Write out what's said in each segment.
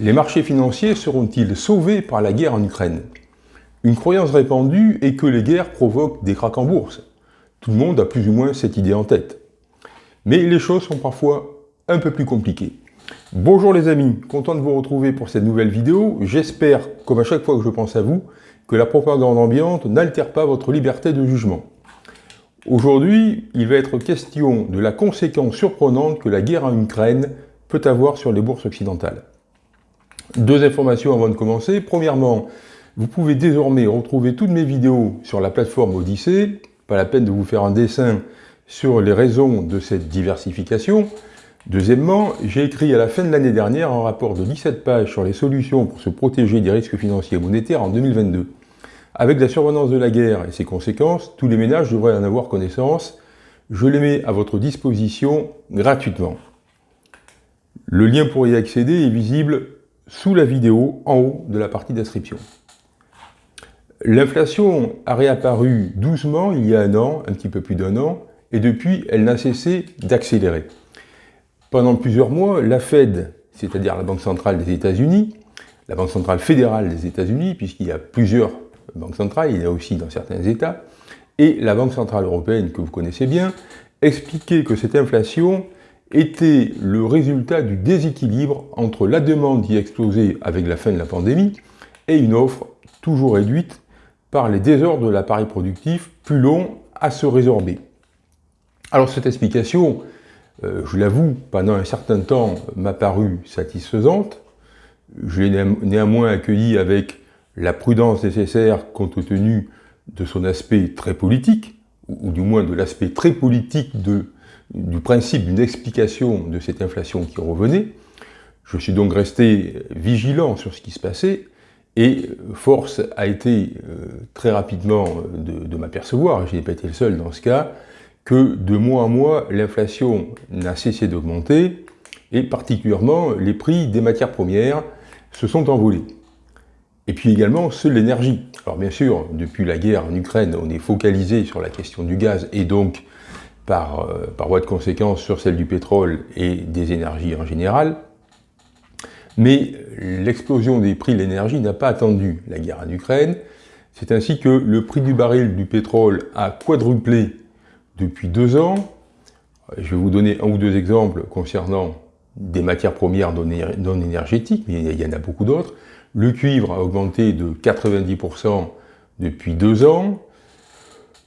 Les marchés financiers seront-ils sauvés par la guerre en Ukraine? Une croyance répandue est que les guerres provoquent des cracks en bourse. Tout le monde a plus ou moins cette idée en tête. Mais les choses sont parfois un peu plus compliquées. Bonjour les amis, content de vous retrouver pour cette nouvelle vidéo. J'espère, comme à chaque fois que je pense à vous, que la propagande ambiante n'altère pas votre liberté de jugement. Aujourd'hui, il va être question de la conséquence surprenante que la guerre en Ukraine peut avoir sur les bourses occidentales. Deux informations avant de commencer. Premièrement, vous pouvez désormais retrouver toutes mes vidéos sur la plateforme Odyssée. Pas la peine de vous faire un dessin sur les raisons de cette diversification. Deuxièmement, j'ai écrit à la fin de l'année dernière un rapport de 17 pages sur les solutions pour se protéger des risques financiers et monétaires en 2022. Avec la survenance de la guerre et ses conséquences, tous les ménages devraient en avoir connaissance. Je les mets à votre disposition gratuitement. Le lien pour y accéder est visible sous la vidéo en haut de la partie d'inscription. L'inflation a réapparu doucement il y a un an, un petit peu plus d'un an, et depuis, elle n'a cessé d'accélérer. Pendant plusieurs mois, la Fed, c'est-à-dire la Banque centrale des États-Unis, la Banque centrale fédérale des États-Unis, puisqu'il y a plusieurs banques centrales, il y a aussi dans certains États, et la Banque centrale européenne, que vous connaissez bien, expliquaient que cette inflation était le résultat du déséquilibre entre la demande qui explosait avec la fin de la pandémie et une offre toujours réduite par les désordres de l'appareil productif plus long à se résorber. Alors cette explication, euh, je l'avoue, pendant un certain temps m'a paru satisfaisante. Je l'ai néanmoins accueillie avec la prudence nécessaire compte tenu de son aspect très politique, ou du moins de l'aspect très politique de du principe d'une explication de cette inflation qui revenait. Je suis donc resté vigilant sur ce qui se passait et force a été euh, très rapidement de, de m'apercevoir, je n'ai pas été le seul dans ce cas, que de mois en mois, l'inflation n'a cessé d'augmenter et particulièrement les prix des matières premières se sont envolés. Et puis également ceux de l'énergie. Alors bien sûr, depuis la guerre en Ukraine, on est focalisé sur la question du gaz et donc par, euh, par voie de conséquence sur celle du pétrole et des énergies en général. Mais l'explosion des prix de l'énergie n'a pas attendu la guerre en Ukraine. C'est ainsi que le prix du baril du pétrole a quadruplé depuis deux ans. Je vais vous donner un ou deux exemples concernant des matières premières non énergétiques, mais il y en a beaucoup d'autres. Le cuivre a augmenté de 90% depuis deux ans.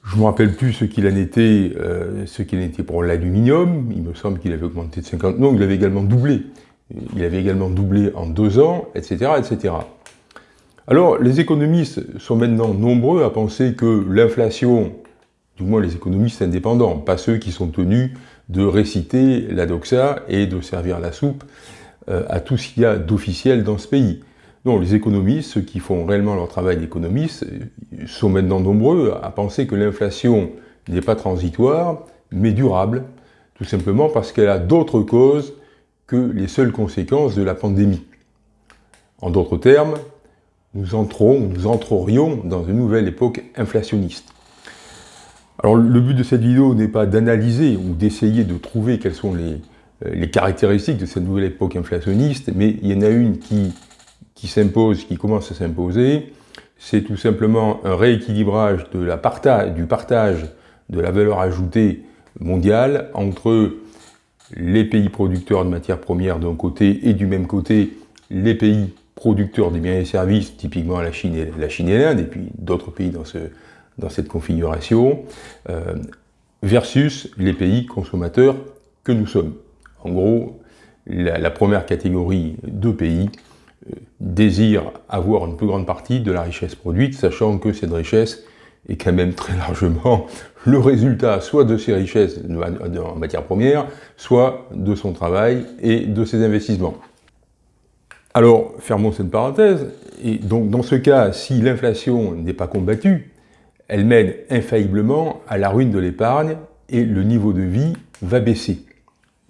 Je ne me rappelle plus ce qu'il en était, euh, ce qu'il en était pour l'aluminium. Il me semble qu'il avait augmenté de 50. Non, il avait également doublé. Il avait également doublé en deux ans, etc., etc. Alors, les économistes sont maintenant nombreux à penser que l'inflation, du moins les économistes indépendants, pas ceux qui sont tenus de réciter la doxa et de servir la soupe euh, à tout ce qu'il y a d'officiel dans ce pays. Non, les économistes, ceux qui font réellement leur travail d'économiste, sont maintenant nombreux à penser que l'inflation n'est pas transitoire, mais durable, tout simplement parce qu'elle a d'autres causes que les seules conséquences de la pandémie. En d'autres termes, nous entrons, nous entrerions dans une nouvelle époque inflationniste. Alors le but de cette vidéo n'est pas d'analyser ou d'essayer de trouver quelles sont les, les caractéristiques de cette nouvelle époque inflationniste, mais il y en a une qui qui s'impose, qui commence à s'imposer, c'est tout simplement un rééquilibrage de la partage, du partage de la valeur ajoutée mondiale entre les pays producteurs de matières premières d'un côté et du même côté les pays producteurs des biens et services, typiquement la Chine et la Chine et l'Inde, et puis d'autres pays dans, ce, dans cette configuration, euh, versus les pays consommateurs que nous sommes. En gros, la première catégorie de pays désire avoir une plus grande partie de la richesse produite, sachant que cette richesse est quand même très largement le résultat soit de ses richesses en matière première, soit de son travail et de ses investissements. Alors, fermons cette parenthèse, et donc dans ce cas, si l'inflation n'est pas combattue, elle mène infailliblement à la ruine de l'épargne et le niveau de vie va baisser.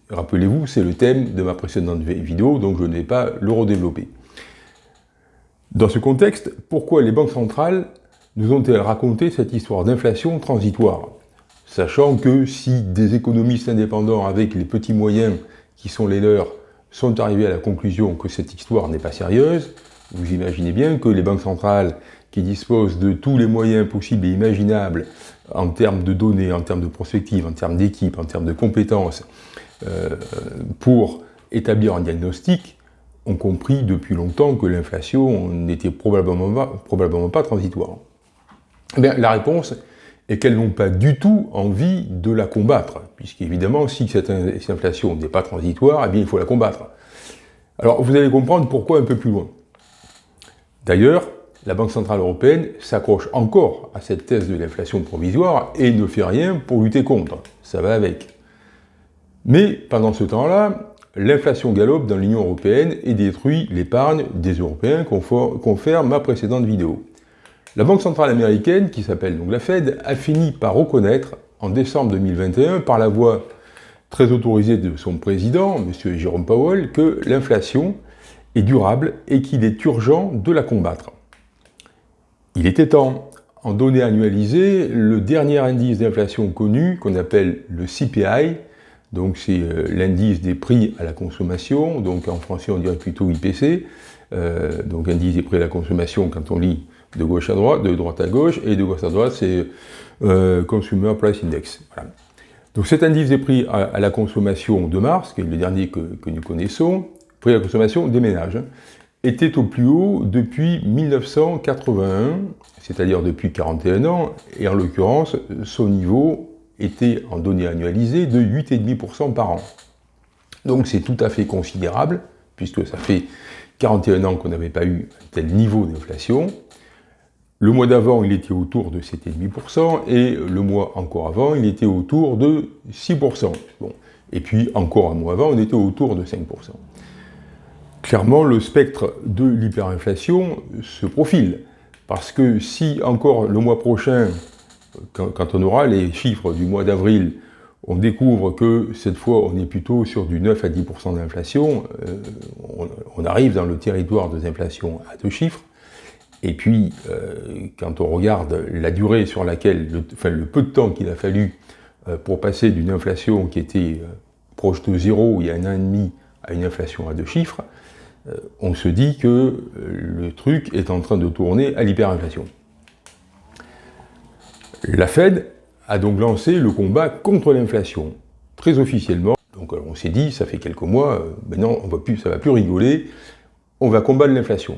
Rappelez-vous, c'est le thème de ma précédente vidéo, donc je ne vais pas le redévelopper. Dans ce contexte, pourquoi les banques centrales nous ont-elles raconté cette histoire d'inflation transitoire? Sachant que si des économistes indépendants avec les petits moyens qui sont les leurs sont arrivés à la conclusion que cette histoire n'est pas sérieuse. Vous imaginez bien que les banques centrales qui disposent de tous les moyens possibles et imaginables en termes de données, en termes de prospective, en termes d'équipe, en termes de compétences, euh, pour établir un diagnostic, ont compris depuis longtemps que l'inflation n'était probablement pas, transitoire. Eh la réponse est qu'elles n'ont pas du tout envie de la combattre, puisqu'évidemment, si cette inflation n'est pas transitoire, eh bien, il faut la combattre. Alors, vous allez comprendre pourquoi un peu plus loin. D'ailleurs, la Banque Centrale Européenne s'accroche encore à cette thèse de l'inflation provisoire et ne fait rien pour lutter contre. Ça va avec. Mais pendant ce temps-là, l'inflation galope dans l'Union Européenne et détruit l'épargne des Européens, confère ma précédente vidéo. La Banque Centrale Américaine, qui s'appelle donc la Fed, a fini par reconnaître en décembre 2021, par la voix très autorisée de son président, M. Jérôme Powell, que l'inflation est durable et qu'il est urgent de la combattre. Il était temps. En données annualisées, le dernier indice d'inflation connu, qu'on appelle le CPI, donc c'est euh, l'indice des prix à la consommation, donc en français on dirait plutôt IPC, euh, donc indice des prix à la consommation quand on lit de gauche à droite, de droite à gauche, et de gauche à droite c'est euh, Consumer Price Index. Donc cet indice des prix à, la consommation de mars, qui est le dernier que, que nous connaissons, prix à la consommation des ménages, était au plus haut depuis 1981, c'est-à-dire depuis 41 ans, et en l'occurrence, son niveau était en données annualisées de 8,5% par an. Donc c'est tout à fait considérable, puisque ça fait 41 ans qu'on n'avait pas eu un tel niveau d'inflation. Le mois d'avant, il était autour de 7,5%, et le mois encore avant, il était autour de 6%. Bon. Et puis, encore un mois avant, on était autour de 5%. Clairement, le spectre de l'hyperinflation se profile. Parce que si encore le mois prochain, quand, on aura les chiffres du mois d'avril, on découvre que cette fois on est plutôt sur du 9 à 10% d'inflation, euh, on, arrive dans le territoire des inflations à deux chiffres, et puis euh, quand on regarde la durée sur laquelle, le, enfin le peu de temps qu'il a fallu euh, pour passer d'une inflation qui était proche de zéro il y a un an et demi à une inflation à deux chiffres, on se dit que le truc est en train de tourner à l'hyperinflation. La Fed a donc lancé le combat contre l'inflation, très officiellement. Donc on s'est dit, ça fait quelques mois, euh, maintenant on va ça va plus rigoler, on va combattre l'inflation.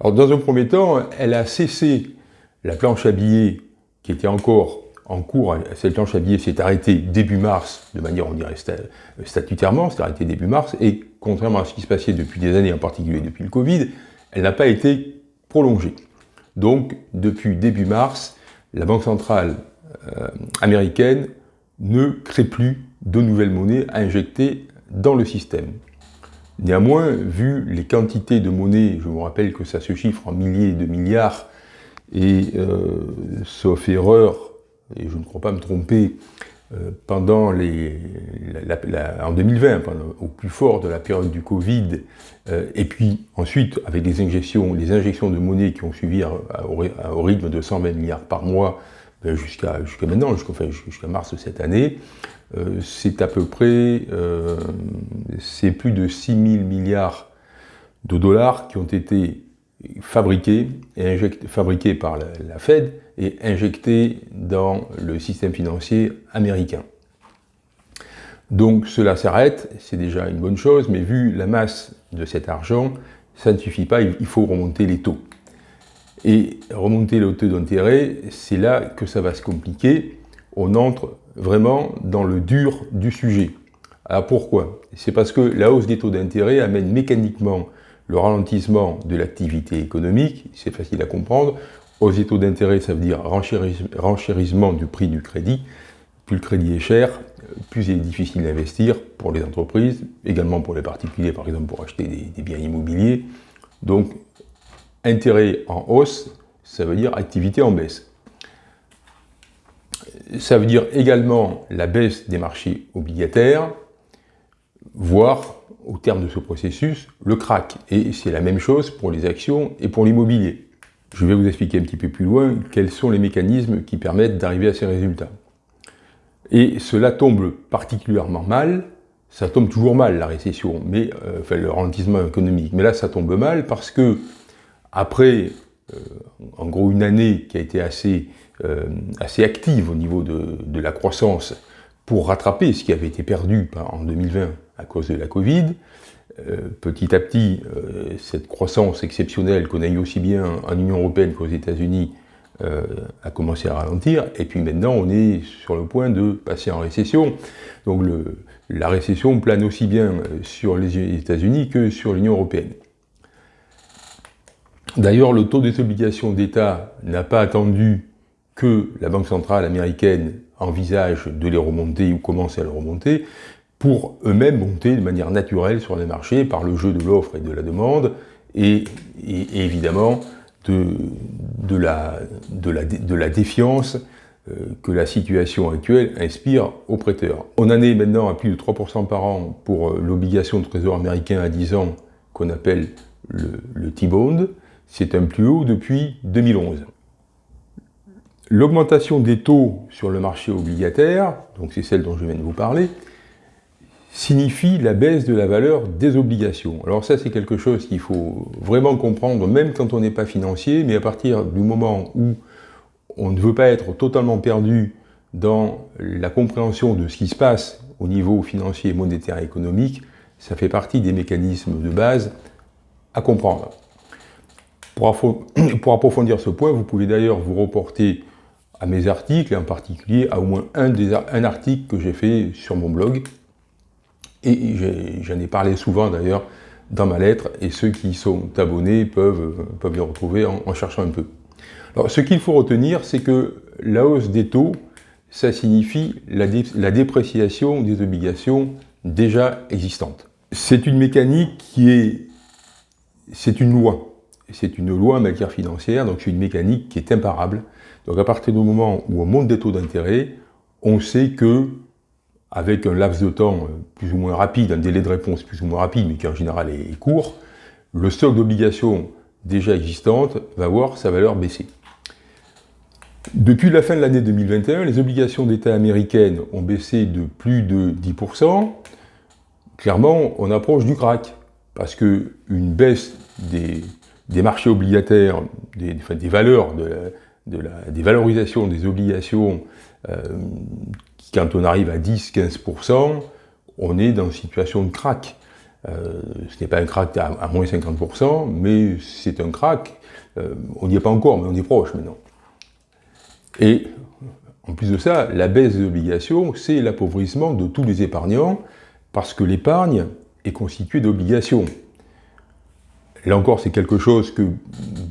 Alors dans un premier temps, elle a cessé la planche à billets qui était encore en cours, cette planche à billets s'est arrêtée début mars, de manière, on dirait, statutairement, s'est arrêtée début mars, et contrairement à ce qui se passait depuis des années, en particulier depuis le Covid, elle n'a pas été prolongée. Donc, depuis début mars, la Banque centrale euh, américaine ne crée plus de nouvelles monnaies à injecter dans le système. Néanmoins, vu les quantités de monnaie, je vous rappelle que ça se chiffre en milliers de milliards, et euh, sauf erreur, et je ne crois pas me tromper, pendant les, en 2020, au plus fort de la période du Covid, euh, et puis ensuite avec les injections, les injections de monnaie qui ont suivi au, rythme de 120 milliards par mois ben, jusqu'à maintenant, jusqu'à mars de cette année, euh, c'est à peu près, c'est plus de 6 000 milliards de dollars qui ont été fabriqués, et fabriqués par la Fed et injecté dans le système financier américain. Donc cela s'arrête, c'est déjà une bonne chose, mais vu la masse de cet argent, ça ne suffit pas, il faut remonter les taux. Et remonter le taux d'intérêt, c'est là que ça va se compliquer. On entre vraiment dans le dur du sujet. Alors pourquoi? C'est parce que la hausse des taux d'intérêt amène mécaniquement le ralentissement de l'activité économique, c'est facile à comprendre, aux taux d'intérêt, ça veut dire renchérissement du prix du crédit. Plus le crédit est cher, plus il est difficile d'investir pour les entreprises, également pour les particuliers, par exemple pour acheter des, biens immobiliers. Donc, intérêt en hausse, ça veut dire activité en baisse. Ça veut dire également la baisse des marchés obligataires, voire, au terme de ce processus, le crack. Et c'est la même chose pour les actions et pour l'immobilier. Je vais vous expliquer un petit peu plus loin quels sont les mécanismes qui permettent d'arriver à ces résultats. Et cela tombe particulièrement mal ça tombe toujours mal la récession, mais enfin le ralentissement économique. Mais là, ça tombe mal parce que après, en gros, une année qui a été assez, assez active au niveau de, de, la croissance pour rattraper ce qui avait été perdu en 2020 à cause de la Covid, petit à petit, cette croissance exceptionnelle qu'on a eu aussi bien en Union Européenne qu'aux États-Unis euh, a commencé à ralentir, et puis maintenant on est sur le point de passer en récession. Donc la récession plane aussi bien sur les États-Unis que sur l'Union Européenne. D'ailleurs, le taux des obligations d'État n'a pas attendu que la Banque centrale américaine envisage de les remonter ou commence à les remonter, pour eux-mêmes monter de manière naturelle sur les marchés par le jeu de l'offre et de la demande, et, évidemment de, la, défiance euh, que la situation actuelle inspire aux prêteurs. On en est maintenant à plus de 3% par an pour euh, l'obligation de trésor américain à 10 ans qu'on appelle le, T-Bond. C'est un plus haut depuis 2011. L'augmentation des taux sur le marché obligataire, donc c'est celle dont je viens de vous parler, signifie la baisse de la valeur des obligations. Alors ça, c'est quelque chose qu'il faut vraiment comprendre, même quand on n'est pas financier, mais à partir du moment où on ne veut pas être totalement perdu dans la compréhension de ce qui se passe au niveau financier, monétaire et économique, ça fait partie des mécanismes de base à comprendre. Pour, approfondir ce point, vous pouvez d'ailleurs vous reporter à mes articles, et en particulier à au moins un, des, un article que j'ai fait sur mon blog, et j'en ai, parlé souvent d'ailleurs dans ma lettre, et ceux qui sont abonnés peuvent, peuvent les retrouver en, cherchant un peu. Alors, ce qu'il faut retenir, c'est que la hausse des taux, ça signifie la, la dépréciation des obligations déjà existantes. C'est une mécanique qui est... c'est une loi. C'est une loi en matière financière, donc c'est une mécanique qui est imparable. Donc à partir du moment où on monte des taux d'intérêt, on sait que avec un laps de temps euh, plus ou moins rapide, un délai de réponse plus ou moins rapide, mais qui en général est court, le stock d'obligations déjà existantes va voir sa valeur baisser. Depuis la fin de l'année 2021, les obligations d'État américaines ont baissé de plus de 10%. Clairement, on approche du crack, parce qu'une baisse des, marchés obligataires, des, valeurs, des valorisations des obligations euh, quand on arrive à 10-15%, on est dans une situation de crack. Euh, ce n'est pas un crack à, moins 50%, mais c'est un crack. Euh, on n'y est pas encore, mais on est proche maintenant. Et en plus de ça, la baisse des obligations, c'est l'appauvrissement de tous les épargnants, parce que l'épargne est constituée d'obligations. Là encore, c'est quelque chose que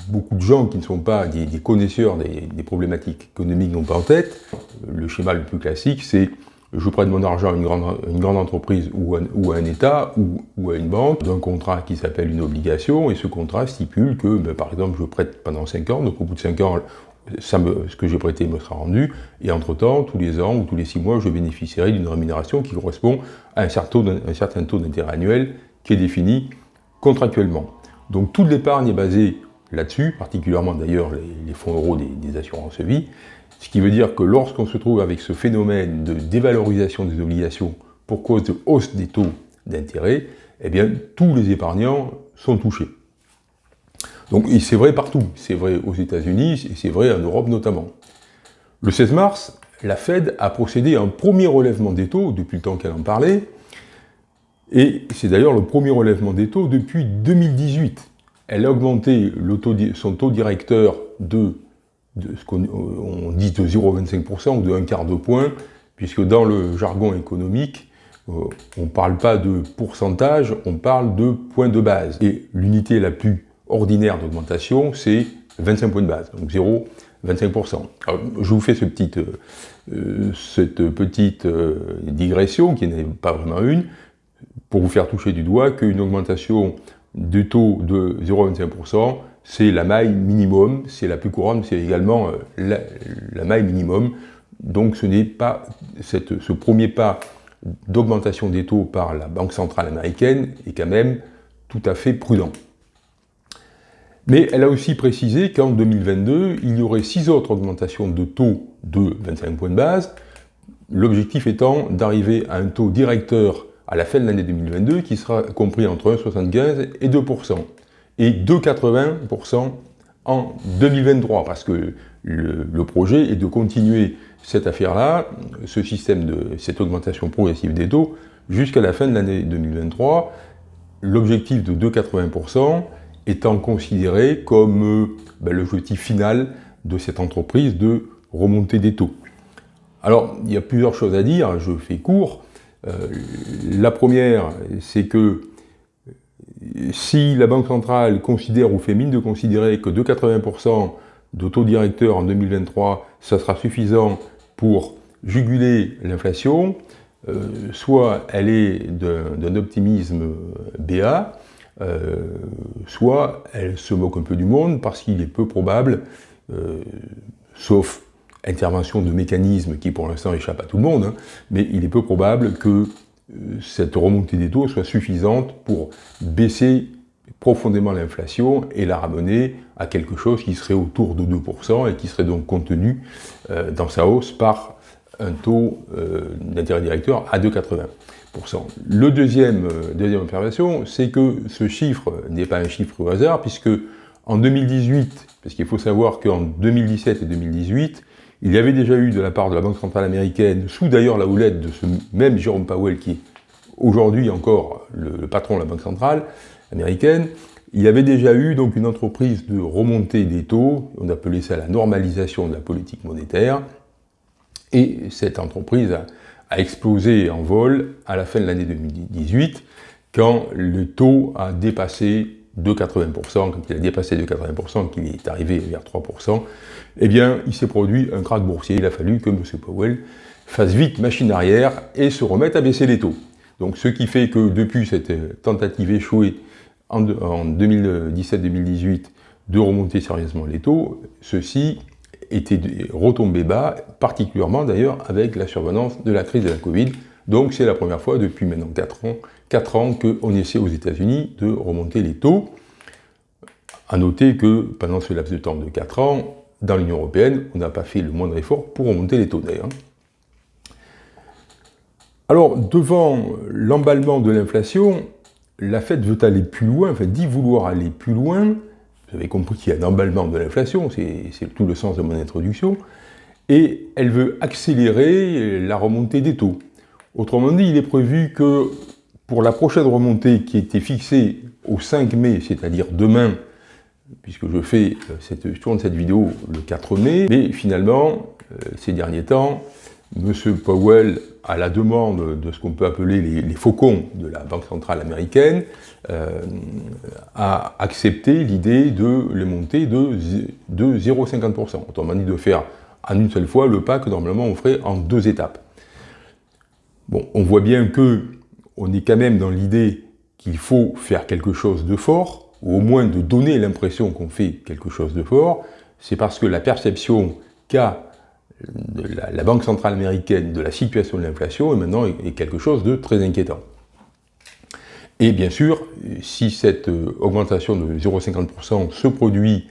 beaucoup de gens qui ne sont pas des, connaisseurs des, problématiques économiques n'ont pas en tête. Le schéma le plus classique, c'est je prête mon argent à une grande, entreprise ou, à un État ou, à une banque d'un contrat qui s'appelle une obligation, et ce contrat stipule que, ben, par exemple, je prête pendant 5 ans, donc au bout de 5 ans, ce que j'ai prêté me sera rendu, et entre-temps, tous les ans ou tous les 6 mois, je bénéficierai d'une rémunération qui correspond à un certain taux d'intérêt annuel qui est défini contractuellement. Donc toute l'épargne est basée là-dessus, particulièrement d'ailleurs les, fonds euros des, assurances vie, ce qui veut dire que lorsqu'on se trouve avec ce phénomène de dévalorisation des obligations pour cause de hausse des taux d'intérêt, eh bien tous les épargnants sont touchés. Donc c'est vrai partout, c'est vrai aux États-Unis et c'est vrai en Europe notamment. Le 16 mars, la Fed a procédé à un premier relèvement des taux, depuis le temps qu'elle en parlait, et c'est d'ailleurs le premier relèvement des taux depuis 2018. Elle a augmenté son taux directeur de, ce qu'on dit de 0,25% ou de un quart de point, puisque dans le jargon économique, euh, on ne parle pas de pourcentage, on parle de point de base. Et l'unité la plus ordinaire d'augmentation, c'est 25 points de base, donc 0,25%. je vous fais ce petit, euh, cette petite euh, digression, qui n'est pas vraiment une, pour vous faire toucher du doigt qu'une augmentation du taux de 0,25%, c'est la maille minimum, c'est la plus couronne, c'est également euh, la, maille minimum. Donc ce n'est pas ce premier pas d'augmentation des taux par la Banque centrale américaine est quand même tout à fait prudent. Mais elle a aussi précisé qu'en 2022, il y aurait six autres augmentations de taux de 25 points de base, l'objectif étant d'arriver à un taux directeur à la fin de l'année 2022 qui sera compris entre 1,75 et 2%, et 2,80% en 2023, parce que le, projet est de continuer cette affaire-là, ce système de cette augmentation progressive des taux, jusqu'à la fin de l'année 2023, l'objectif de 2,80% étant considéré comme euh, ben, l'objectif final de cette entreprise de remonter des taux. Alors, il y a plusieurs choses à dire, je fais court. Euh, la première, c'est que si la Banque centrale considère ou fait mine de considérer que 2,80% de taux directeur en 2023, ça sera suffisant pour juguler l'inflation, euh, soit elle est d'un optimisme BA, euh, soit elle se moque un peu du monde parce qu'il est peu probable, euh, sauf intervention de mécanismes qui pour l'instant échappent à tout le monde, hein, mais il est peu probable que cette remontée des taux soit suffisante pour baisser profondément l'inflation et la ramener à quelque chose qui serait autour de 2% et qui serait donc contenu dans sa hausse par un taux euh, d'intérêt directeur à 2,80%. Le deuxième, euh, deuxième observation, c'est que ce chiffre n'est pas un chiffre au hasard, puisque en 2018, parce qu'il faut savoir qu'en 2017 et 2018, il y avait déjà eu de la part de la Banque Centrale Américaine, sous d'ailleurs la houlette de ce même Jérôme Powell, qui est aujourd'hui encore le, patron de la Banque Centrale Américaine, il y avait déjà eu donc une entreprise de remontée des taux, on appelait ça la normalisation de la politique monétaire, et cette entreprise a, explosé en vol à la fin de l'année 2018, quand le taux a dépassé 2,80%, quand il a dépassé 2,80%, qu'il est arrivé vers 3%, eh bien, il s'est produit un krach boursier. Il a fallu que M. Powell fasse vite machine arrière et se remette à baisser les taux. Donc, ce qui fait que depuis cette tentative échouée en 2017-2018 de remonter sérieusement les taux, ceci était retombé bas, particulièrement d'ailleurs avec la survenance de la crise de la Covid. Donc c'est la première fois depuis maintenant 4 ans, 4 ans qu'on essaie aux États-Unis de remonter les taux. A noter que pendant ce laps de temps de 4 ans, dans l'Union Européenne, on n'a pas fait le moindre effort pour remonter les taux d'ailleurs. Alors, devant l'emballement de l'inflation, la Fed veut aller plus loin, enfin dit vouloir aller plus loin, vous avez compris qu'il y a un emballement de l'inflation, c'est tout le sens de mon introduction, et elle veut accélérer la remontée des taux. Autrement dit, il est prévu que pour la prochaine remontée qui était fixée au 5 mai, c'est-à-dire demain, puisque je fais euh, cette, tourne cette vidéo le 4 mai, mais finalement, euh, ces derniers temps, M. Powell, à la demande de ce qu'on peut appeler les, faucons de la Banque centrale américaine, euh, a accepté l'idée de les monter de 0,50%. Autrement dit, de faire en une seule fois le pas que normalement on ferait en deux étapes. Bon, on voit bien que on est quand même dans l'idée qu'il faut faire quelque chose de fort, ou au moins de donner l'impression qu'on fait quelque chose de fort, c'est parce que la perception qu'a la, Banque centrale américaine de la situation de l'inflation est maintenant quelque chose de très inquiétant. Et bien sûr, si cette euh, augmentation de 0,50% se produit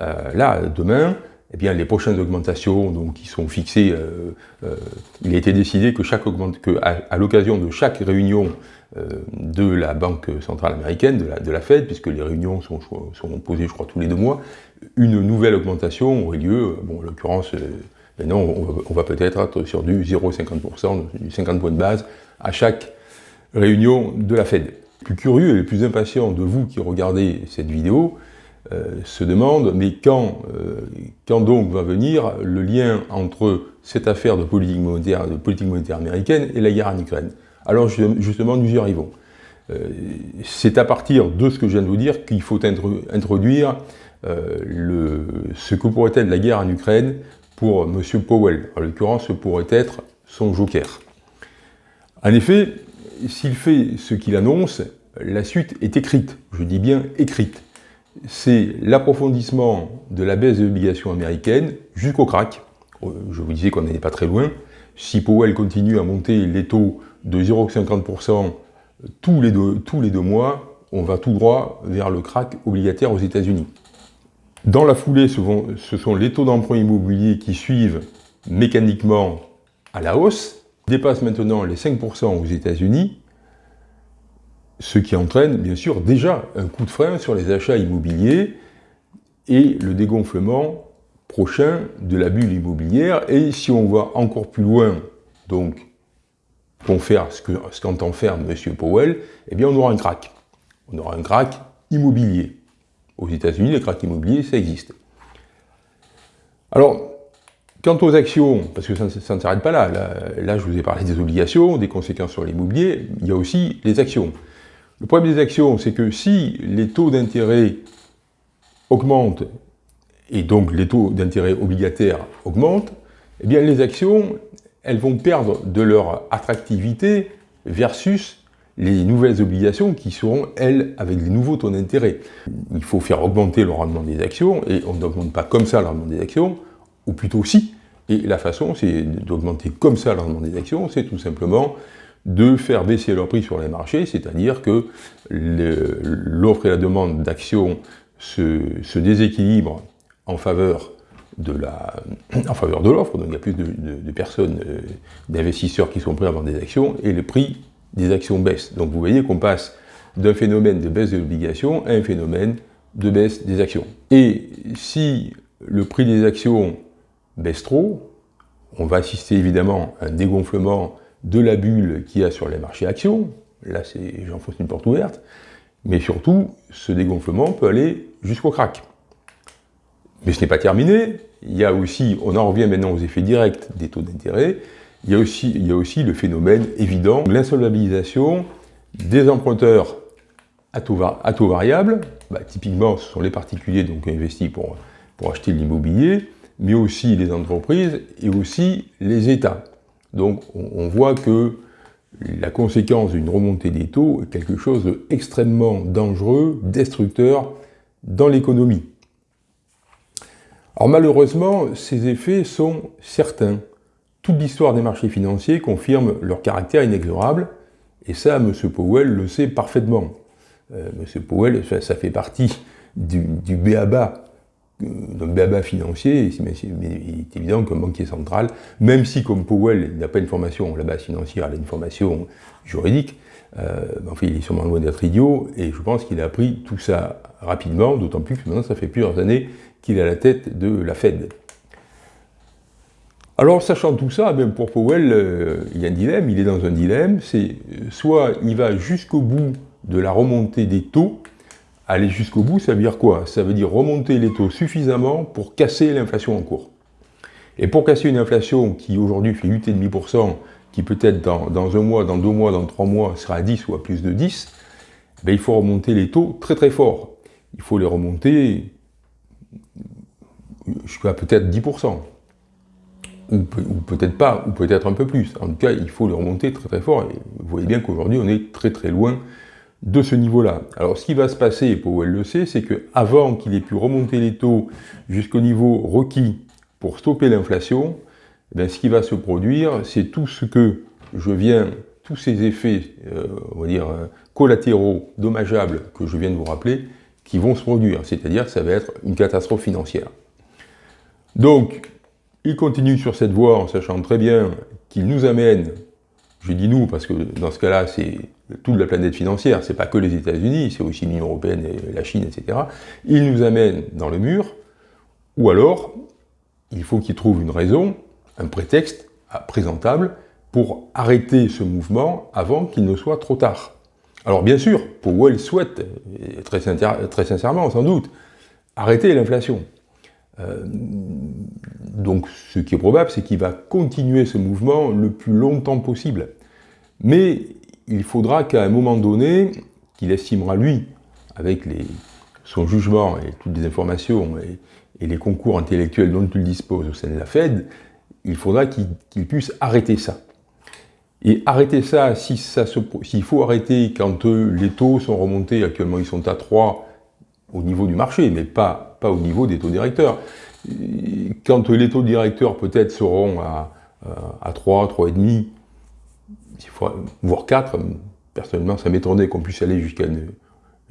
euh, là, demain, eh bien, les prochaines augmentations donc, qui sont fixées, euh, il a été décidé que, chaque que à, l'occasion de chaque réunion de la Banque centrale américaine, de la, Fed, puisque les réunions sont, sont posées, je crois, tous les deux mois, une nouvelle augmentation aurait lieu, bon, en l'occurrence, Maintenant, on va peut-être être sur du 0,50%, du 50 points de base à chaque réunion de la Fed. Plus curieux et plus impatients de vous qui regardez cette vidéo euh, se demandent, mais quand, euh, quand donc va venir le lien entre cette affaire de politique monétaire, de politique monétaire américaine et la guerre en Ukraine? Alors justement, nous y arrivons. Euh, c'est à partir de ce que je viens de vous dire qu'il faut introduire ce que pourrait être la guerre en Ukraine pour M. Powell. En l'occurrence, ce pourrait être son joker. En effet, s'il fait ce qu'il annonce, la suite est écrite, je dis bien écrite. C'est l'approfondissement de la baisse de l'obligation américaine jusqu'au crack. Je vous disais qu'on n'était pas très loin. Si Powell continue à monter les taux de 0,50% tous les, tous les deux mois, on va tout droit vers le crack obligataire aux États-Unis. Dans la foulée, ce sont les taux d'emprunt immobilier qui suivent mécaniquement à la hausse, dépassent maintenant les 5% aux États-Unis, ce qui entraîne bien sûr déjà un coup de frein sur les achats immobiliers et le dégonflement prochain de la bulle immobilière. Et si on va encore plus loin, donc faire ce qu'entend faire M. Powell, eh bien on aura un crack. On aura un crack immobilier. Aux États-Unis, les cracks immobiliers, ça existe. Alors, quant aux actions, parce que ça, ne s'arrête pas là, là, je vous ai parlé des obligations, des conséquences sur l'immobilier, il y a aussi les actions. Le problème des actions, c'est que si les taux d'intérêt augmentent, et donc les taux d'intérêt obligataires augmentent, eh bien les actions, elles vont perdre de leur attractivité versus les nouvelles obligations qui seront, elles, avec les nouveaux taux d'intérêt. Il faut faire augmenter le rendement des actions, et on n'augmente pas comme ça le rendement des actions, ou plutôt si. Et la façon, c'est d'augmenter comme ça le rendement des actions, c'est tout simplement de faire baisser leur prix sur les marchés, c'est-à-dire que l'offre et la demande d'actions se, déséquilibrent en faveur de la, en faveur de l'offre, donc il y a plus de, personnes, euh, d'investisseurs qui sont prêts à vendre des actions, et le prix des actions baisse. Donc vous voyez qu'on passe d'un phénomène de baisse de l'obligation à un phénomène de baisse des actions. Et si le prix des actions baisse trop, on va assister évidemment à un dégonflement de la bulle qu'il y a sur les marchés actions, là j'enfonce une porte ouverte, mais surtout ce dégonflement peut aller jusqu'au crack. Mais ce n'est pas terminé, il y a aussi, on en revient maintenant aux effets directs des taux d'intérêt, il, y a aussi, le phénomène évident, l'insolvabilisation des emprunteurs à taux, à variable, bah, typiquement ce sont les particuliers donc investis pour, acheter l'immobilier, mais aussi les entreprises et aussi les États. Donc on, voit que la conséquence d'une remontée des taux est quelque chose d'extrêmement dangereux, destructeur dans l'économie. Alors malheureusement, ces effets sont certains. Toute l'histoire des marchés financiers confirme leur caractère inexorable, et ça, M. Powell le sait parfaitement. Euh, M. Powell, ça, fait partie du, du d'un béaba financier, mais, il est évident qu'un banquier central, même si comme Powell, il n'a pas une formation la base financière, a une formation juridique, euh, il est sûrement loin d'être idiot, et je pense qu'il a appris tout ça rapidement, d'autant plus que maintenant, ça fait plusieurs années qu'il est à la tête de la Fed. Alors, sachant tout ça, même pour Powell, euh, il y a un dilemme, il est dans un dilemme, c'est euh, soit il va jusqu'au bout de la remontée des taux, aller jusqu'au bout, ça veut dire quoi? Ça veut dire remonter les taux suffisamment pour casser l'inflation en cours. Et pour casser une inflation qui aujourd'hui fait 8,5%, qui peut-être dans, un mois, dans deux mois, dans trois mois sera à 10 ou à plus de 10, ben, il faut remonter les taux très très fort. Il faut les remonter jusqu'à peut-être 10%, ou, peut-être pas, ou peut-être un peu plus. En tout cas, il faut le remonter très très fort, et vous voyez bien qu'aujourd'hui, on est très très loin de ce niveau-là. Alors, ce qui va se passer, et Powell le sait, c'est qu'avant qu'il ait pu remonter les taux jusqu'au niveau requis pour stopper l'inflation, eh ce qui va se produire, c'est tout ce que je viens, tous ces effets, euh, on va euh, collatéraux, dommageables, que je viens de vous rappeler, qui vont se produire, c'est-à-dire que ça va être une catastrophe financière. Donc, il continue sur cette voie en sachant très bien qu'il nous amène, je dis nous parce que dans ce cas-là c'est toute la planète financière, c'est pas que les États-Unis, c'est aussi l'Union Européenne et la Chine, etc. Il nous amène dans le mur, ou alors il faut qu'il trouve une raison, un prétexte présentable pour arrêter ce mouvement avant qu'il ne soit trop tard. Alors bien sûr, Powell souhaite, très, très sincèrement sans doute, arrêter l'inflation. Euh, donc ce qui est probable, c'est qu'il va continuer ce mouvement le plus longtemps possible. Mais il faudra qu'à un moment donné, qu'il estimera lui, avec son jugement et toutes les informations et, les concours intellectuels dont il dispose au sein de la Fed, il faudra qu'il puisse arrêter ça. Et arrêter ça, s'il si faut arrêter quand euh, les taux sont remontés, actuellement ils sont à 3 au niveau du marché, mais pas, pas au niveau des taux directeurs. Quand les taux directeurs peut-être seront à, à 3, 3,5, voire 4, personnellement ça m'étonnerait qu'on puisse aller jusqu'à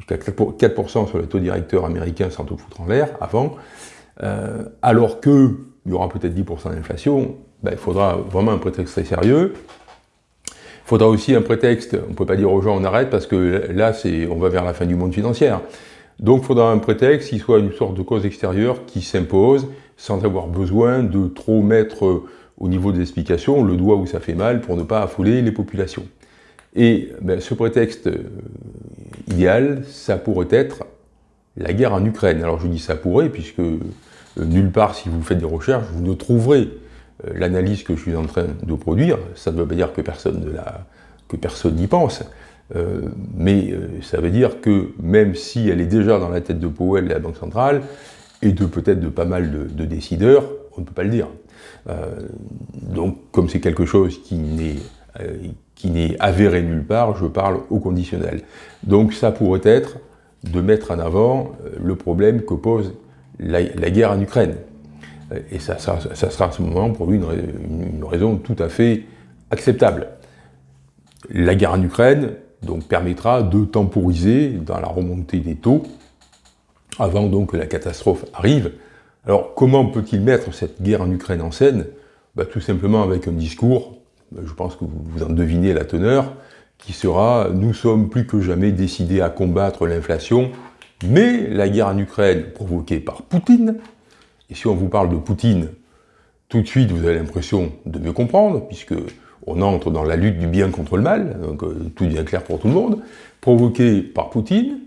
4% sur les taux directeurs américains sans tout foutre en l'air avant, euh, alors qu'il y aura peut-être 10% d'inflation, ben, il faudra vraiment un prétexte très sérieux, Il faudra aussi un prétexte, on ne peut pas dire aux gens on arrête parce que là on va vers la fin du monde financier. Donc il faudra un prétexte qui soit une sorte de cause extérieure qui s'impose sans avoir besoin de trop mettre au niveau des explications le doigt où ça fait mal pour ne pas affouler les populations. Et ben, ce prétexte euh, idéal, ça pourrait être la guerre en Ukraine. Alors je dis ça pourrait, puisque euh, nulle part, si vous faites des recherches, vous ne trouverez euh, l'analyse que je suis en train de produire. Ça ne veut pas dire que personne n'y pense, mais ça veut dire que même si elle est déjà dans la tête de Powell et la Banque centrale, et de peut-être de pas mal de, décideurs, on ne peut pas le dire. donc comme c'est quelque chose qui n'est avéré nulle part, je parle au conditionnel. Donc ça pourrait être de mettre en avant euh, le problème que pose la, guerre en Ukraine. Euh, et ça, sera à ce moment pour lui une, raison tout à fait acceptable. La guerre en Ukraine donc, permettra de temporiser dans la remontée des taux avant donc que la catastrophe arrive. Alors comment peut-il mettre cette guerre en Ukraine en scène? Bah, Tout simplement avec un discours je pense que vous en devinez la teneur, qui sera « Nous sommes plus que jamais décidés à combattre l'inflation, mais la guerre en Ukraine provoquée par Poutine, et si on vous parle de Poutine, tout de suite vous avez l'impression de mieux comprendre, puisque on entre dans la lutte du bien contre le mal, donc euh, tout devient clair pour tout le monde, provoquée par Poutine,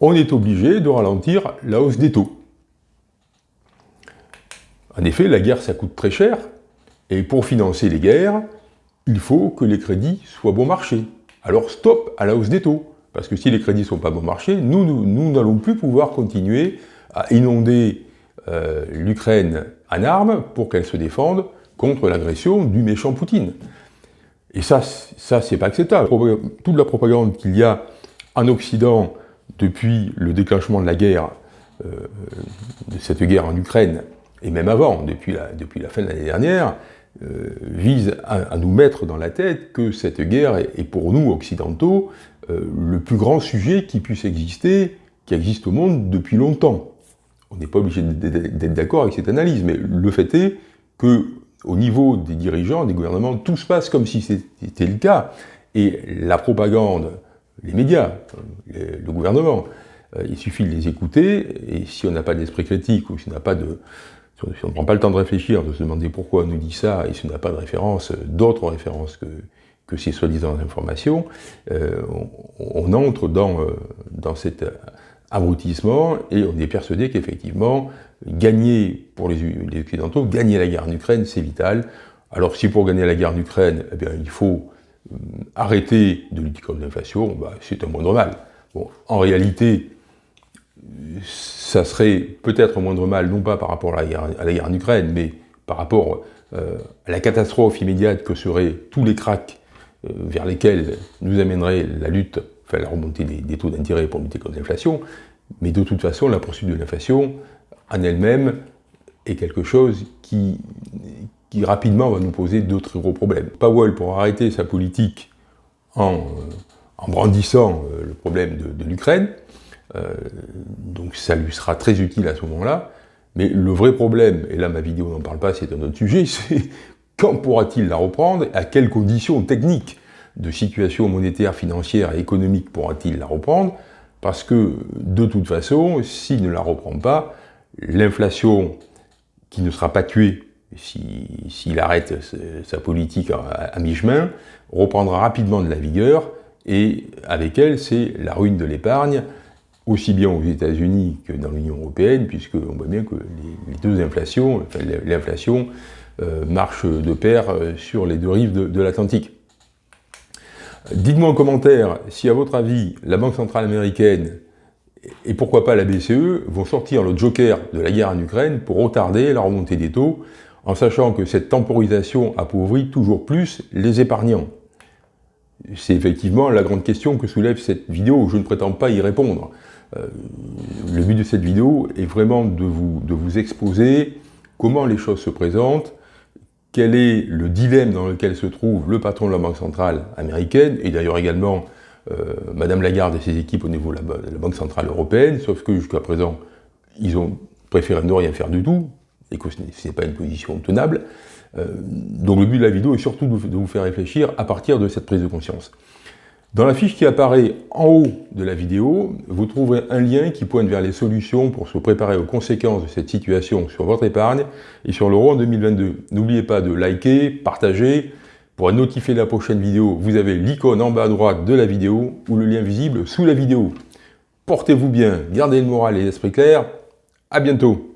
on est obligé de ralentir la hausse des taux. En effet, la guerre, ça coûte très cher, et pour financer les guerres, il faut que les crédits soient bon marché. Alors stop à la hausse des taux. Parce que si les crédits ne sont pas bon marché, nous n'allons plus pouvoir continuer à inonder euh, l'Ukraine en armes pour qu'elle se défende contre l'agression du méchant Poutine. Et ça, ça c'est pas acceptable. Toute la propagande qu'il y a en Occident depuis le déclenchement de la guerre, euh, de cette guerre en Ukraine, et même avant, depuis la, depuis la fin de l'année dernière, euh, vise à, nous mettre dans la tête que cette guerre est, pour nous, occidentaux, euh, le plus grand sujet qui puisse exister, qui existe au monde depuis longtemps. On n'est pas obligé d'être d'accord avec cette analyse, mais le fait est que au niveau des dirigeants, des gouvernements, tout se passe comme si c'était le cas. Et la propagande, les médias, le gouvernement, euh, il suffit de les écouter, et si on n'a pas d'esprit critique, ou si on n'a pas de, si on ne prend pas le temps de réfléchir, de se demander pourquoi on nous dit ça, et si on n'a pas de référence, d'autres références que, que ces soi-disant informations, euh, on, entre dans, euh, dans cet abrutissement et on est persuadé qu'effectivement, gagner pour les, Occidentaux, gagner la guerre en Ukraine, c'est vital. Alors si pour gagner la guerre en Ukraine, eh bien, il faut euh, arrêter de lutter contre l'inflation, bah, c'est un moindre mal. En réalité, ça serait peut-être moindre mal, non pas par rapport à la guerre, en Ukraine, mais par rapport euh, à la catastrophe immédiate que seraient tous les cracks euh, vers lesquels nous amènerait la lutte, enfin la remontée des, taux d'intérêt pour lutter contre l'inflation, mais de toute façon, la poursuite de l'inflation, en elle-même, est quelque chose qui, rapidement va nous poser d'autres gros problèmes. Powell, pour arrêter sa politique en, euh, brandissant le problème de l'Ukraine, euh, donc ça lui sera très utile à ce moment-là. Mais le vrai problème, et là ma vidéo n'en parle pas, c'est un autre sujet, c'est quand pourra-t-il la reprendre À quelles conditions techniques de situation monétaire, financière et économique pourra-t-il la reprendre? Parce que, de toute façon, s'il ne la reprend pas, l'inflation qui ne sera pas tuée s'il arrête sa politique à mi-chemin, reprendra rapidement de la vigueur, et avec elle, c'est la ruine de l'épargne, aussi bien aux États-Unis que dans l'Union européenne, puisqu'on voit bien que les, deux inflations, enfin, l'inflation euh, marche de pair euh, sur les deux rives de, l'Atlantique. Dites-moi en commentaire si, à votre avis, la Banque Centrale Américaine et pourquoi pas la BCE vont sortir le joker de la guerre en Ukraine pour retarder la remontée des taux, en sachant que cette temporisation appauvrit toujours plus les épargnants. C'est effectivement la grande question que soulève cette vidéo, je ne prétends pas y répondre. Euh, le but de cette vidéo est vraiment de vous, de vous exposer comment les choses se présentent, quel est le dilemme dans lequel se trouve le patron de la Banque Centrale américaine, et d'ailleurs également Madame Lagarde et ses équipes au niveau de la, Banque Centrale Européenne, sauf que jusqu'à présent, ils ont préféré ne rien faire du tout, et que ce n'est pas une position tenable. donc le but de la vidéo est surtout de vous faire réfléchir à partir de cette prise de conscience. Dans la fiche qui apparaît en haut de la vidéo, vous trouverez un lien qui pointe vers les solutions pour se préparer aux conséquences de cette situation sur votre épargne et sur l'euro en 2022. N'oubliez pas de liker, partager. Pour de la prochaine vidéo, vous avez l'icône en bas à droite de la vidéo ou le lien visible sous la vidéo. Portez-vous bien, gardez le moral et l'esprit clair. À bientôt